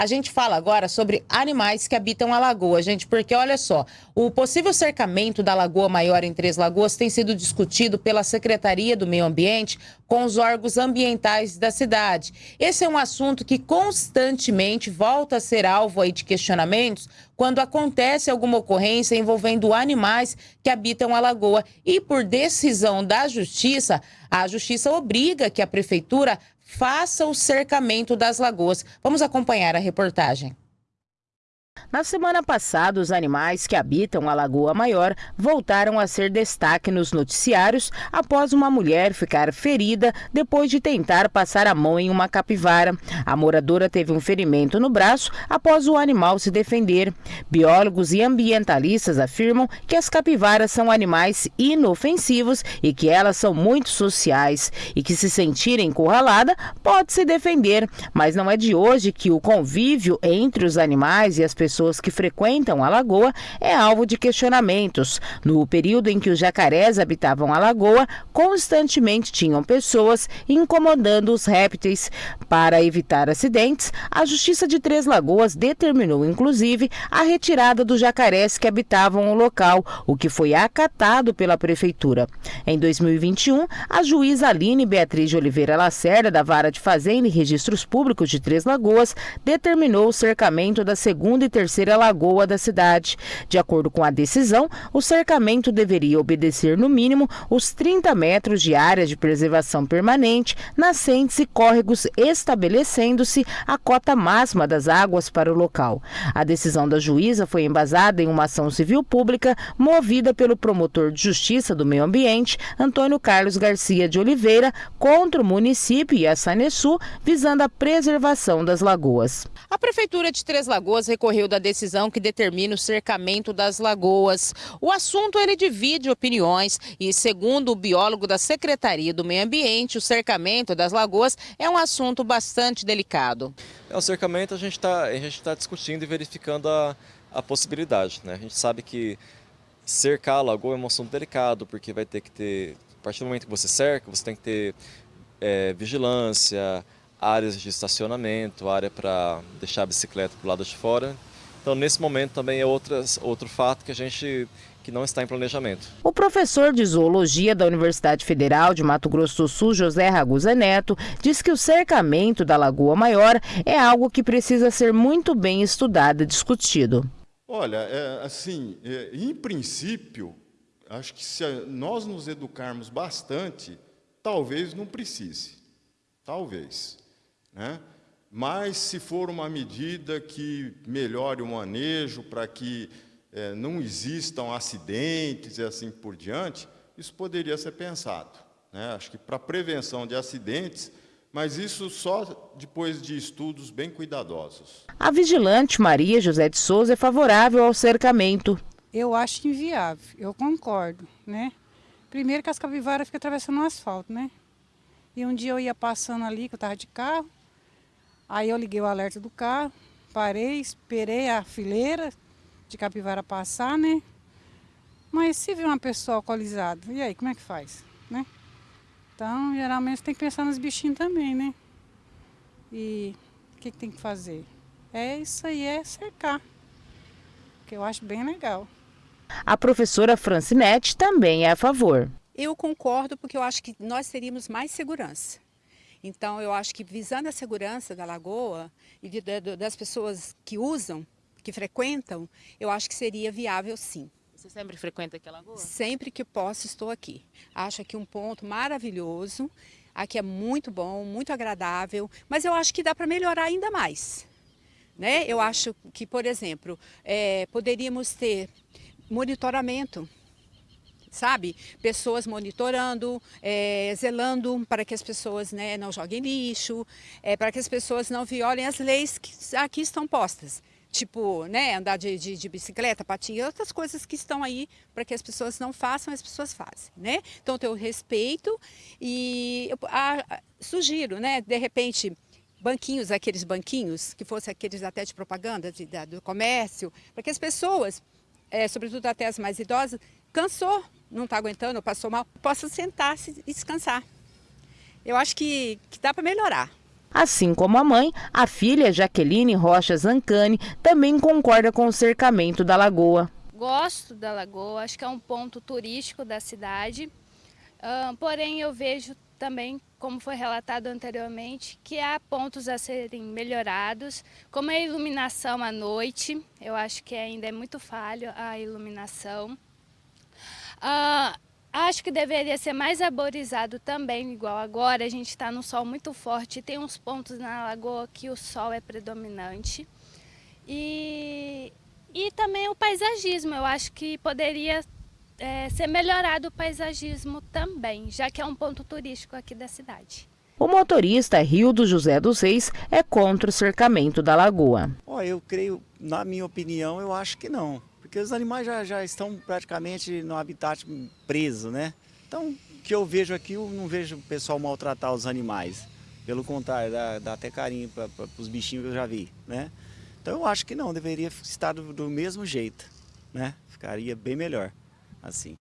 A gente fala agora sobre animais que habitam a lagoa, gente, porque olha só, o possível cercamento da Lagoa Maior em Três Lagoas tem sido discutido pela Secretaria do Meio Ambiente com os órgãos ambientais da cidade. Esse é um assunto que constantemente volta a ser alvo aí de questionamentos quando acontece alguma ocorrência envolvendo animais que habitam a lagoa. E por decisão da Justiça, a Justiça obriga que a Prefeitura faça o cercamento das lagoas. Vamos acompanhar a reportagem. Na semana passada, os animais que habitam a Lagoa Maior voltaram a ser destaque nos noticiários após uma mulher ficar ferida depois de tentar passar a mão em uma capivara. A moradora teve um ferimento no braço após o animal se defender. Biólogos e ambientalistas afirmam que as capivaras são animais inofensivos e que elas são muito sociais e que se sentirem encurralada pode se defender, mas não é de hoje que o convívio entre os animais e as pessoas que frequentam a lagoa é alvo de questionamentos. No período em que os jacarés habitavam a lagoa, constantemente tinham pessoas incomodando os répteis. Para evitar acidentes, a Justiça de Três Lagoas determinou, inclusive, a retirada dos jacarés que habitavam o local, o que foi acatado pela Prefeitura. Em 2021, a juíza Aline Beatriz de Oliveira Lacerda, da Vara de Fazenda e Registros Públicos de Três Lagoas, determinou o cercamento da segunda e terceira lagoa da cidade. De acordo com a decisão, o cercamento deveria obedecer no mínimo os 30 metros de área de preservação permanente, nascentes e córregos, estabelecendo-se a cota máxima das águas para o local. A decisão da juíza foi embasada em uma ação civil pública movida pelo promotor de justiça do meio ambiente, Antônio Carlos Garcia de Oliveira, contra o município e a Sanesu, visando a preservação das lagoas. A Prefeitura de Três Lagoas recorreu da decisão que determina o cercamento das lagoas. O assunto ele divide opiniões e, segundo o biólogo da Secretaria do Meio Ambiente, o cercamento das lagoas é um assunto bastante delicado. É, o cercamento a gente está tá discutindo e verificando a, a possibilidade. Né? A gente sabe que cercar a lagoa é um assunto delicado, porque vai ter que ter, a partir do momento que você cerca, você tem que ter é, vigilância, áreas de estacionamento, área para deixar a bicicleta para o lado de fora. Então, nesse momento também é outras, outro fato que a gente que não está em planejamento. O professor de zoologia da Universidade Federal de Mato Grosso do Sul, José Ragusa Neto, diz que o cercamento da Lagoa Maior é algo que precisa ser muito bem estudado e discutido. Olha, é, assim, é, em princípio, acho que se nós nos educarmos bastante, talvez não precise. Talvez. Né? Mas, se for uma medida que melhore o manejo para que é, não existam acidentes e assim por diante, isso poderia ser pensado. Né? Acho que para prevenção de acidentes, mas isso só depois de estudos bem cuidadosos. A vigilante Maria José de Souza é favorável ao cercamento. Eu acho inviável, eu concordo. Né? Primeiro que as capivaras ficam atravessando o asfalto, né? E um dia eu ia passando ali, que eu estava de carro, Aí eu liguei o alerta do carro, parei, esperei a fileira de capivara passar, né? Mas se vir uma pessoa alcoolizada, e aí, como é que faz, né? Então, geralmente tem que pensar nos bichinhos também, né? E o que, que tem que fazer? É isso aí, é cercar, que eu acho bem legal. A professora Francinete também é a favor. Eu concordo porque eu acho que nós teríamos mais segurança. Então, eu acho que visando a segurança da lagoa e das pessoas que usam, que frequentam, eu acho que seria viável sim. Você sempre frequenta aquela lagoa? Sempre que posso, estou aqui. Acho aqui um ponto maravilhoso. Aqui é muito bom, muito agradável, mas eu acho que dá para melhorar ainda mais. Né? Eu acho que, por exemplo, é, poderíamos ter monitoramento sabe? Pessoas monitorando, é, zelando para que as pessoas né, não joguem lixo, é, para que as pessoas não violem as leis que aqui estão postas. Tipo, né, andar de, de, de bicicleta, patinha, outras coisas que estão aí para que as pessoas não façam, as pessoas fazem, né? Então, ter o respeito e eu, a, sugiro, né, de repente, banquinhos, aqueles banquinhos, que fossem aqueles até de propaganda de, da, do comércio, para que as pessoas, é, sobretudo até as mais idosas, cansou não está aguentando, passou mal, possa sentar-se e descansar. Eu acho que, que dá para melhorar. Assim como a mãe, a filha Jaqueline Rocha Zancani também concorda com o cercamento da lagoa. Gosto da lagoa, acho que é um ponto turístico da cidade, uh, porém eu vejo também, como foi relatado anteriormente, que há pontos a serem melhorados, como a iluminação à noite, eu acho que ainda é muito falho a iluminação. Uh, acho que deveria ser mais arborizado também, igual agora, a gente está no sol muito forte, tem uns pontos na lagoa que o sol é predominante. E, e também o paisagismo, eu acho que poderia é, ser melhorado o paisagismo também, já que é um ponto turístico aqui da cidade. O motorista Rio do José dos Reis é contra o cercamento da lagoa. Oh, eu creio, na minha opinião, eu acho que não. Porque os animais já, já estão praticamente no habitat preso, né? Então, o que eu vejo aqui, eu não vejo o pessoal maltratar os animais. Pelo contrário, dá, dá até carinho para os bichinhos que eu já vi, né? Então eu acho que não, deveria estar do, do mesmo jeito, né? Ficaria bem melhor assim.